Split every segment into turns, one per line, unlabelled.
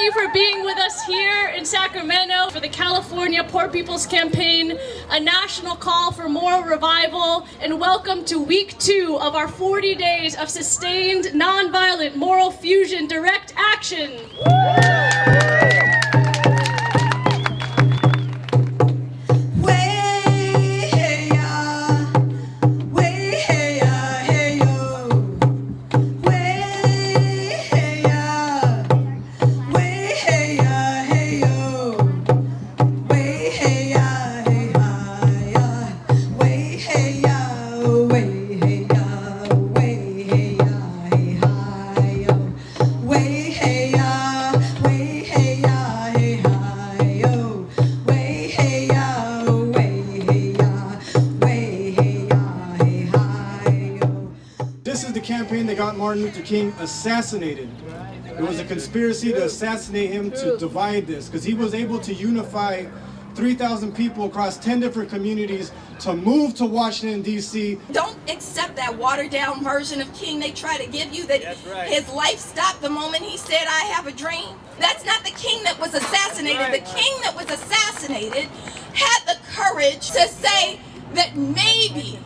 You for being with us here in Sacramento for the California Poor People's Campaign, a national call for moral revival, and welcome to week two of our 40 days of sustained, nonviolent moral fusion direct action.
Martin Luther King assassinated. It was a conspiracy to assassinate him to divide this because he was able to unify 3,000 people across 10 different communities to move to Washington, D.C.
Don't accept that watered down version of King they try to give you that
right.
his life stopped the moment he said, I have a dream. That's not the King that was assassinated.
right.
The King that was assassinated had the courage to say that maybe,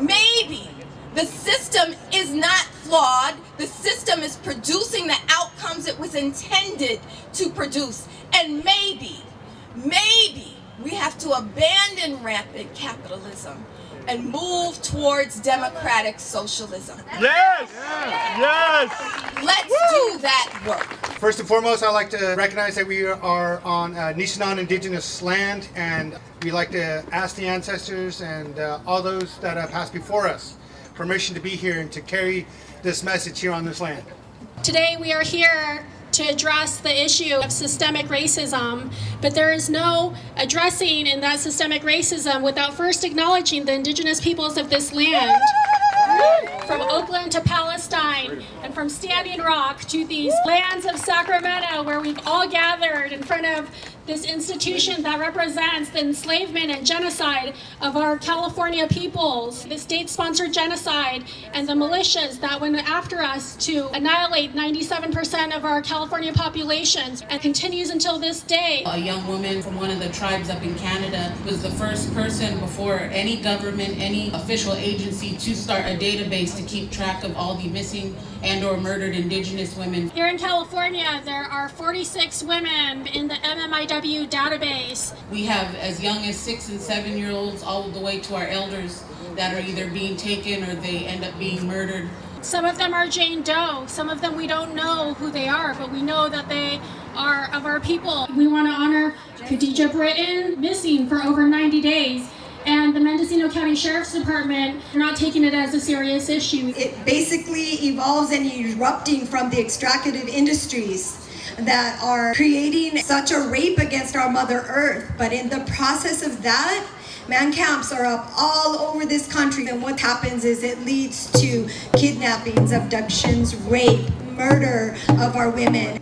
maybe the system is not flawed. The system is producing the outcomes it was intended to produce. And maybe, maybe we have to abandon rampant capitalism and move towards democratic socialism.
Yes! Yes!
Let's do that work.
First and foremost, I'd like to recognize that we are on uh, Nishinan indigenous land, and we like to ask the ancestors and uh, all those that have passed before us permission to be here and to carry this message here on this land.
Today we are here to address the issue of systemic racism, but there is no addressing in that systemic racism without first acknowledging the indigenous peoples of this land. From Oakland to Palestine, and from Standing Rock to these lands of Sacramento, where we've all gathered in front of this institution that represents the enslavement and genocide of our California peoples, the state-sponsored genocide, and the militias that went after us to annihilate 97% of our California populations, and continues until this day.
A young woman from one of the tribes up in Canada was the first person before any government, any official agency to start a database to keep track of all the missing and or murdered indigenous women.
Here in California, there are 46 women in the MMIW database.
We have as young as six and seven year olds all the way to our elders that are either being taken or they end up being murdered.
Some of them are Jane Doe, some of them we don't know who they are, but we know that they are of our people. We want to honor Khadija Britton, missing for over 90 days, and the Mendocino County Sheriff's Department are not taking it as a serious issue.
It basically evolves and erupting from the extractive industries that are creating such a rape against our Mother Earth. But in the process of that, man camps are up all over this country. And what happens is it leads to kidnappings, abductions, rape, murder of our women.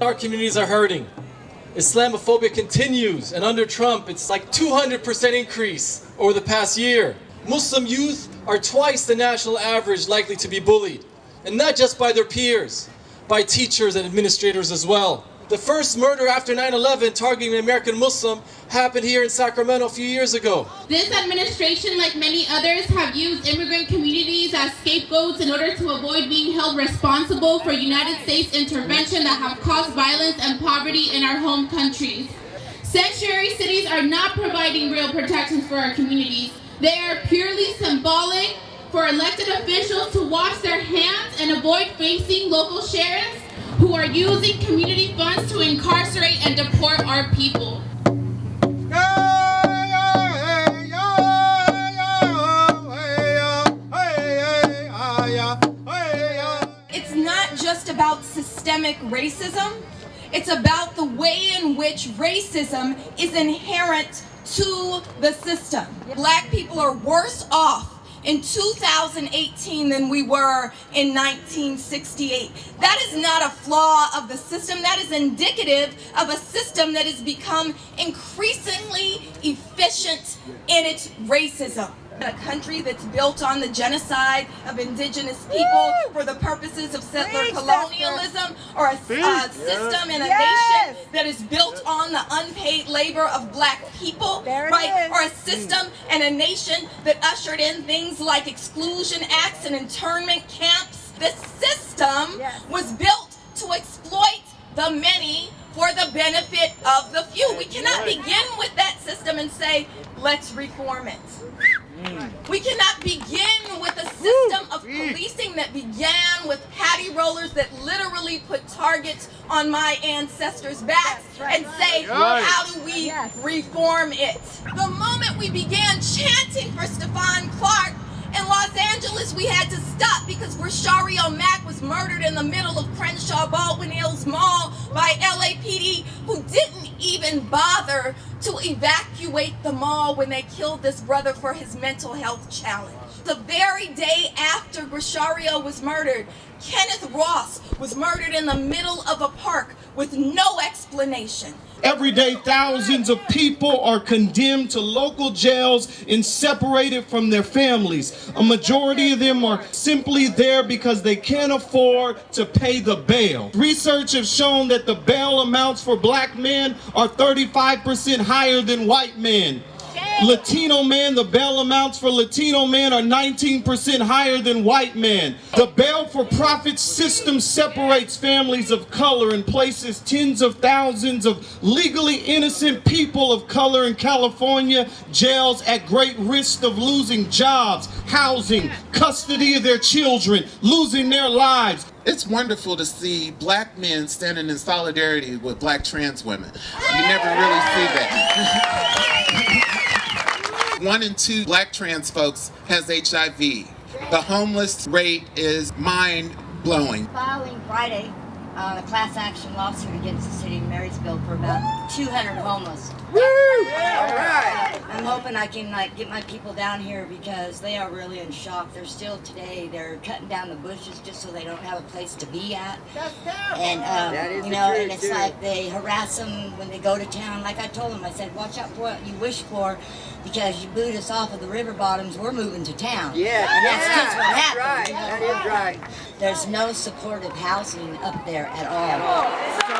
Our communities are hurting. Islamophobia continues, and under Trump, it's like 200% increase over the past year. Muslim youth are twice the national average likely to be bullied, and not just by their peers, by teachers and administrators as well. The first murder after 9-11 targeting an American Muslim happened here in Sacramento a few years ago.
This administration, like many others, have used immigrant communities as scapegoats in order to avoid being held responsible for United States intervention that have caused violence and poverty in our home countries. Sanctuary cities are not providing real protections for our communities. They are purely symbolic for elected officials to wash their hands and avoid facing local sheriffs who are using community funds to incarcerate and deport our people.
It's not just about systemic racism. It's about the way in which racism is inherent to the system. Black people are worse off in 2018 than we were in 1968. That is not a flaw of the system. That is indicative of a system that has become increasingly efficient in its racism a country that's built on the genocide of indigenous people for the purposes of settler colonialism or a uh, system and a yes. nation that is built on the unpaid labor of black people, right? Or a system and a nation that ushered in things like exclusion acts and internment camps. The system yes. was built to exploit the many for the benefit of the few. We cannot begin with that system and say, let's reform it. We cannot begin with a system of policing that began with patty rollers that literally put targets on my ancestors' backs and say, how do we reform it? The moment we began chanting for Stephon Clark, in Los Angeles, we had to stop because Grechario Mack was murdered in the middle of Crenshaw Baldwin Hills Mall by LAPD who didn't even bother to evacuate the mall when they killed this brother for his mental health challenge. The very day after Grechario was murdered, Kenneth Ross was murdered in the middle of a park with no explanation.
Every day, thousands of people are condemned to local jails and separated from their families. A majority of them are simply there because they can't afford to pay the bail. Research has shown that the bail amounts for black men are 35% higher than white men. Latino men, the bail amounts for Latino men are 19% higher than white men. The bail for profit system separates families of color and places tens of thousands of legally innocent people of color in California jails at great risk of losing jobs, housing, custody of their children, losing their lives.
It's wonderful to see black men standing in solidarity with black trans women. You never really see that. one in two black trans folks has HIV. The homeless rate is mind-blowing.
Filing Friday uh, a class action lawsuit against the city of Marysville for about 200 homeless. Woo! All right. I'm hoping I can like get my people down here because they are really in shock. They're still today. They're cutting down the bushes just so they don't have a place to be at. That's terrible. And um, you know, and it's too. like they harass them when they go to town. Like I told them, I said, watch out for what you wish for, because you boot us off of the river bottoms. We're moving to town.
Yeah,
and
that's
yeah, just what happened.
Right. You know? That is right.
There's no supportive housing up there at all.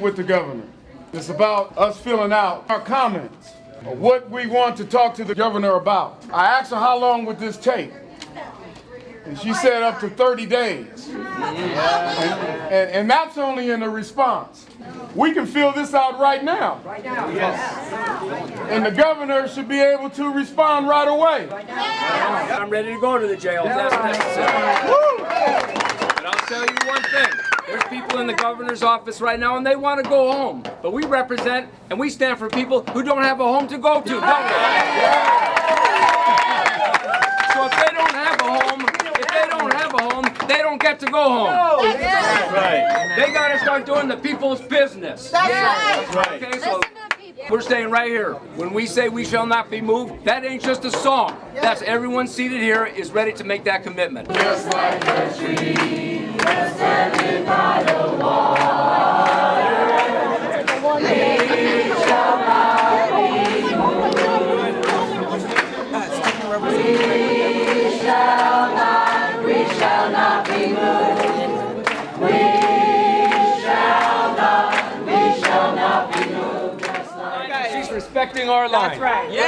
meet with the governor. It's about us filling out our comments what we want to talk to the governor about. I asked her how long would this take? And she said up to 30 days. And, and, and that's only in the response. We can fill this out right now. Right now, yes. And the governor should be able to respond right away.
I'm ready to go to the jail if that's necessary. But I'll tell you one thing. There's people in the governor's office right now and they want to go home. But we represent and we stand for people who don't have a home to go to, don't we? So if they don't have a home, if they don't have a home, they don't get to go home.
Right.
They got to start doing the people's business.
That's right.
Okay, so we're staying right here. When we say we shall not be moved, that ain't just a song. That's everyone seated here is ready to make that commitment. Our line.
That's right.
Yeah.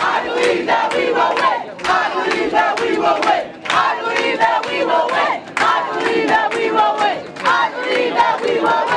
I believe that we will win. I believe that we will win. I believe that we will win. I believe that we will win. I believe that we will win.